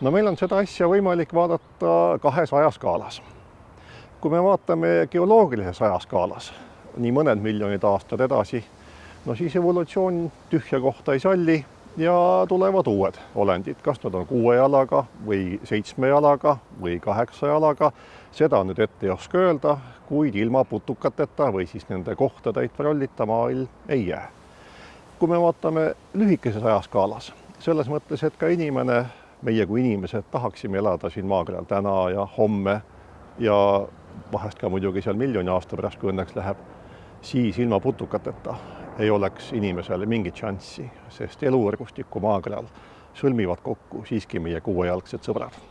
no meil on seda asja võimalik vaadata kahes ajaskaalas. kui me vaatame geoloogilises ajaskaalas nii mõned miljonid aastad edasi, no siis evolutsioon tühja kohta ei salli ja tulevad uued olendid, kas nad on kuue jalaga või seitsme jalaga või kaheksa jalaga, seda nüüd ette ei oska öelda, kuid ilma putukateta või siis nende kohta täitva rollita maailm ei jää. kui me vaatame lühikeses ajaskaalas, selles mõttes, et ka inimene, meie kui inimesed tahaksime elada siin maakeral täna ja homme ja vahest ka muidugi seal miljoni aasta pärast, kui õnneks läheb, siis ilma putukateta ei oleks inimesele mingit šanssi, sest eluvõrgustikku maakeral sõlmivad kokku siiski meie kuuejalgsed sõbrad